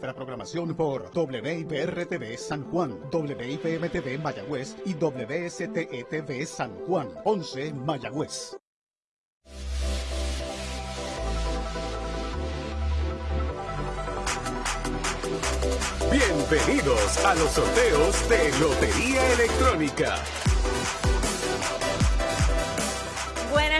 nuestra programación por WIPR-TV San Juan, WIPM-TV Mayagüez y WSTE-TV San Juan, 11 Mayagüez. Bienvenidos a los sorteos de Lotería Electrónica.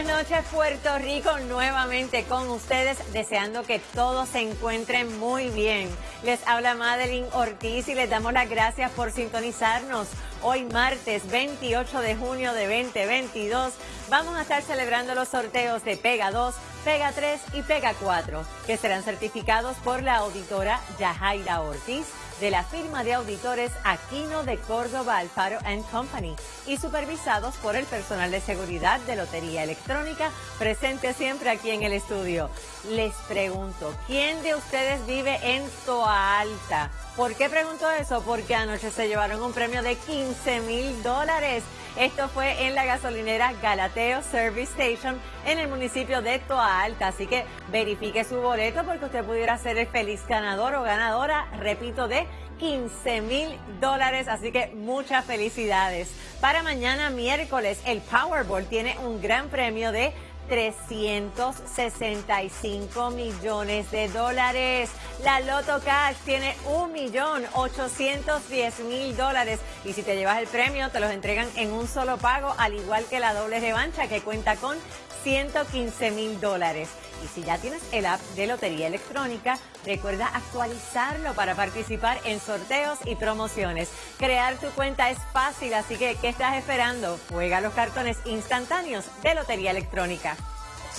Buenas noches Puerto Rico, nuevamente con ustedes, deseando que todos se encuentren muy bien. Les habla Madeline Ortiz y les damos las gracias por sintonizarnos. Hoy martes 28 de junio de 2022 vamos a estar celebrando los sorteos de Pega 2, Pega 3 y Pega 4, que serán certificados por la auditora Yajaira Ortiz de la firma de auditores Aquino de Córdoba Alfaro Company y supervisados por el personal de seguridad de Lotería Electrónica presente siempre aquí en el estudio. Les pregunto, ¿quién de ustedes vive en Toa Alta? ¿Por qué pregunto eso? Porque anoche se llevaron un premio de 15 mil dólares. Esto fue en la gasolinera Galateo Service Station en el municipio de Toa Alta. Así que verifique su boleto porque usted pudiera ser el feliz ganador o ganadora, repito, de 15 mil dólares. Así que muchas felicidades. Para mañana miércoles, el Powerball tiene un gran premio de 365 millones de dólares. La Loto Cash tiene un millón 810 mil dólares. Y si te llevas el premio, te los entregan en un solo pago, al igual que la doble revancha que cuenta con 115 mil dólares. Y si ya tienes el app de Lotería Electrónica, recuerda actualizarlo para participar en sorteos y promociones. Crear tu cuenta es fácil, así que ¿qué estás esperando? Juega los cartones instantáneos de Lotería Electrónica.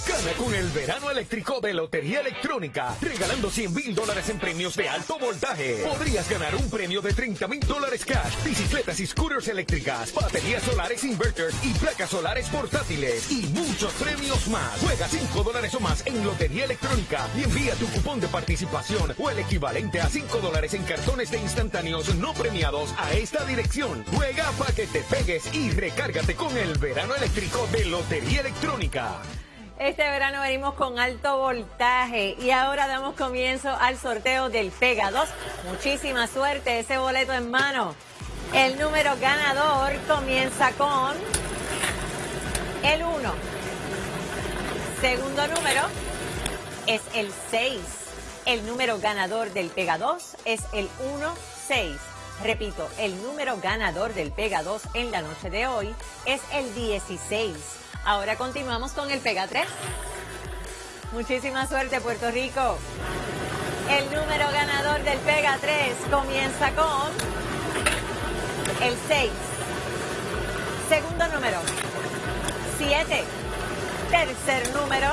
Gana con el verano eléctrico de Lotería Electrónica, regalando 100 mil dólares en premios de alto voltaje. Podrías ganar un premio de 30 mil dólares cash, bicicletas y scooters eléctricas, baterías solares inverters y placas solares portátiles y muchos premios más. Juega 5 dólares o más en Lotería Electrónica y envía tu cupón de participación o el equivalente a 5 dólares en cartones de instantáneos no premiados a esta dirección. Juega para que te pegues y recárgate con el verano eléctrico de Lotería Electrónica. Este verano venimos con alto voltaje y ahora damos comienzo al sorteo del Pega 2. Muchísima suerte, ese boleto en mano. El número ganador comienza con el 1. Segundo número es el 6. El número ganador del Pega 2 es el 1-6. Repito, el número ganador del Pega 2 en la noche de hoy es el 16. Ahora continuamos con el Pega 3. Muchísima suerte, Puerto Rico. El número ganador del Pega 3 comienza con el 6. Segundo número, 7. Tercer número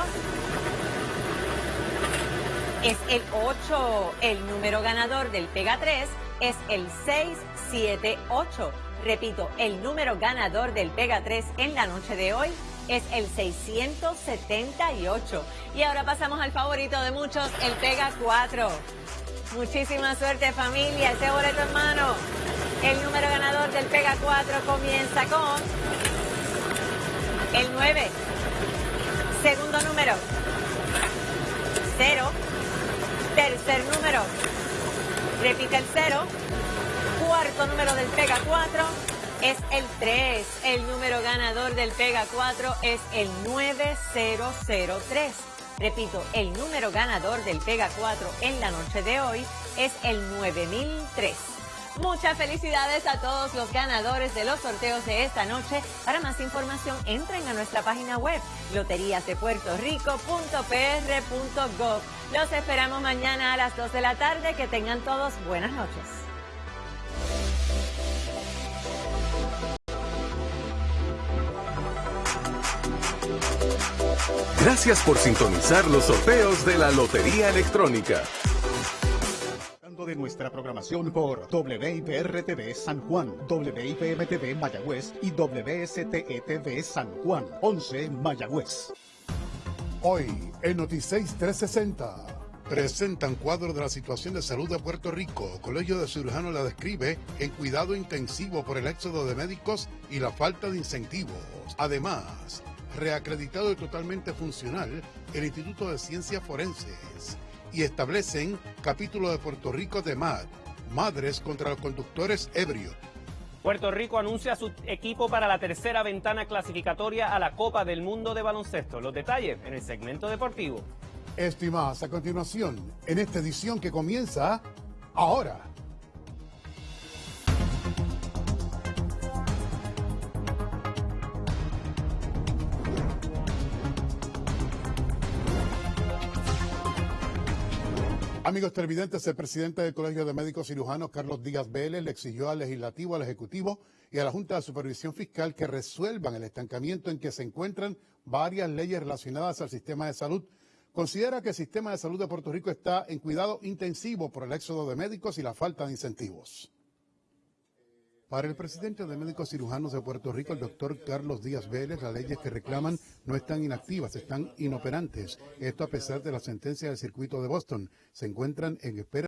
es el 8. El número ganador del Pega 3 es el 678. Repito, el número ganador del Pega 3 en la noche de hoy es el 678. Y ahora pasamos al favorito de muchos, el Pega 4. Muchísima suerte familia, ese boleto en mano. El número ganador del Pega 4 comienza con el 9. Segundo número, 0. Tercer número, repite el 0. Cuarto número del Pega 4 es el 3. El número ganador del Pega 4 es el 9003. Repito, el número ganador del Pega 4 en la noche de hoy es el 9003. Muchas felicidades a todos los ganadores de los sorteos de esta noche. Para más información, entren a nuestra página web loteriasdepuertorico.pr.gov. Los esperamos mañana a las 2 de la tarde. Que tengan todos buenas noches. Gracias por sintonizar los sorteos de la Lotería Electrónica. de nuestra programación por WIPR-TV San Juan, WIPM-TV Mayagüez y WSTE-TV San Juan, 11 Mayagüez. Hoy, en Noticias 360, presentan cuadro de la situación de salud de Puerto Rico. Colegio de Cirujanos la describe en cuidado intensivo por el éxodo de médicos y la falta de incentivos. Además, reacreditado y totalmente funcional el Instituto de Ciencias Forenses. y establecen capítulo de Puerto Rico de MAD, Madres contra los Conductores Ebrios. Puerto Rico anuncia su equipo para la tercera ventana clasificatoria a la Copa del Mundo de Baloncesto. Los detalles en el segmento deportivo. Esto y más a continuación en esta edición que comienza ahora. Amigos televidentes, el presidente del Colegio de Médicos Cirujanos, Carlos Díaz Vélez, le exigió al legislativo, al ejecutivo y a la Junta de Supervisión Fiscal que resuelvan el estancamiento en que se encuentran varias leyes relacionadas al sistema de salud. Considera que el sistema de salud de Puerto Rico está en cuidado intensivo por el éxodo de médicos y la falta de incentivos. Para el presidente de Médicos Cirujanos de Puerto Rico, el doctor Carlos Díaz Vélez, las leyes que reclaman no están inactivas, están inoperantes. Esto a pesar de la sentencia del circuito de Boston. Se encuentran en espera